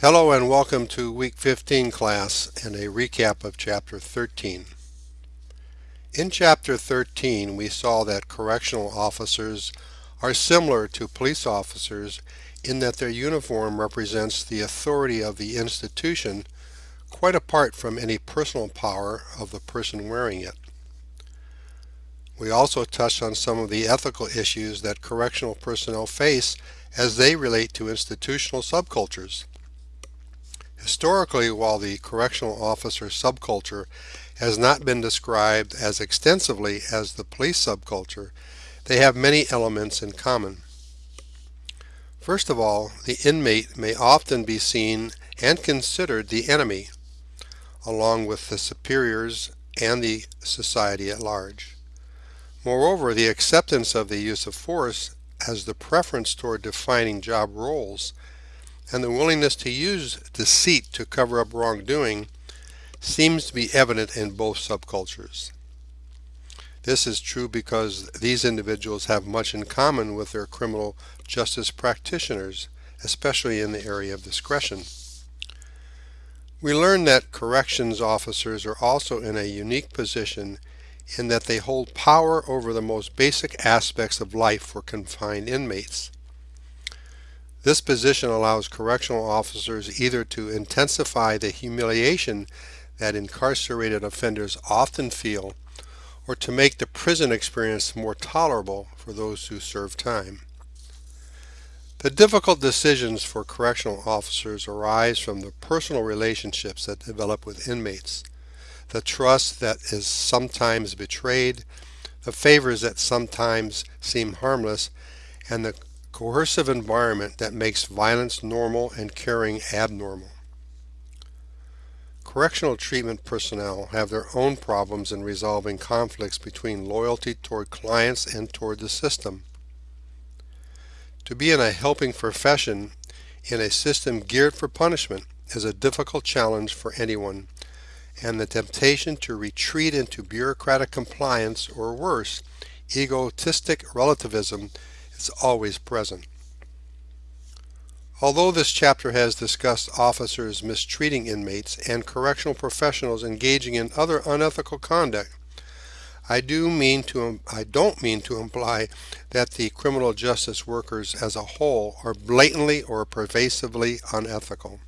Hello and welcome to week 15 class and a recap of chapter 13. In chapter 13 we saw that correctional officers are similar to police officers in that their uniform represents the authority of the institution quite apart from any personal power of the person wearing it. We also touched on some of the ethical issues that correctional personnel face as they relate to institutional subcultures. Historically, while the correctional officer subculture has not been described as extensively as the police subculture, they have many elements in common. First of all, the inmate may often be seen and considered the enemy, along with the superiors and the society at large. Moreover, the acceptance of the use of force as the preference toward defining job roles and the willingness to use deceit to cover up wrongdoing seems to be evident in both subcultures. This is true because these individuals have much in common with their criminal justice practitioners, especially in the area of discretion. We learn that corrections officers are also in a unique position in that they hold power over the most basic aspects of life for confined inmates. This position allows correctional officers either to intensify the humiliation that incarcerated offenders often feel or to make the prison experience more tolerable for those who serve time. The difficult decisions for correctional officers arise from the personal relationships that develop with inmates, the trust that is sometimes betrayed, the favors that sometimes seem harmless, and the coercive environment that makes violence normal and caring abnormal. Correctional treatment personnel have their own problems in resolving conflicts between loyalty toward clients and toward the system. To be in a helping profession in a system geared for punishment is a difficult challenge for anyone, and the temptation to retreat into bureaucratic compliance or worse, egotistic relativism is always present. Although this chapter has discussed officers mistreating inmates and correctional professionals engaging in other unethical conduct, I do mean to I don't mean to imply that the criminal justice workers as a whole are blatantly or pervasively unethical.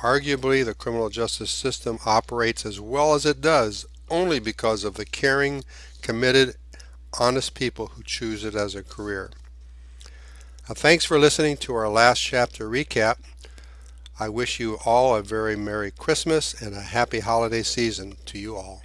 Arguably, the criminal justice system operates as well as it does only because of the caring, committed, honest people who choose it as a career. Now, thanks for listening to our last chapter recap. I wish you all a very Merry Christmas and a happy holiday season to you all.